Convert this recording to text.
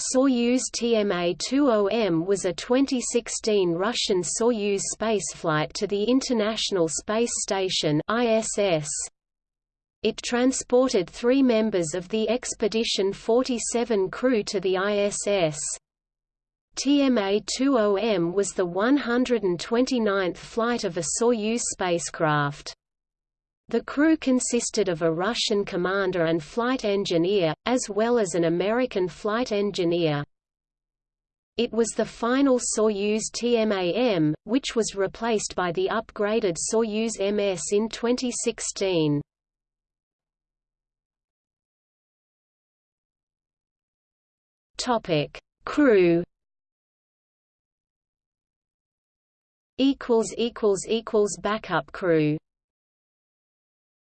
Soyuz TMA-20M was a 2016 Russian Soyuz spaceflight to the International Space Station ISS. It transported three members of the Expedition 47 crew to the ISS. TMA-20M was the 129th flight of a Soyuz spacecraft. The crew consisted of a Russian commander and flight engineer, as well as an American flight engineer. It was the final Soyuz TMA-M, which was replaced by the upgraded Soyuz MS in 2016. Topic: Crew. Equals equals equals backup crew.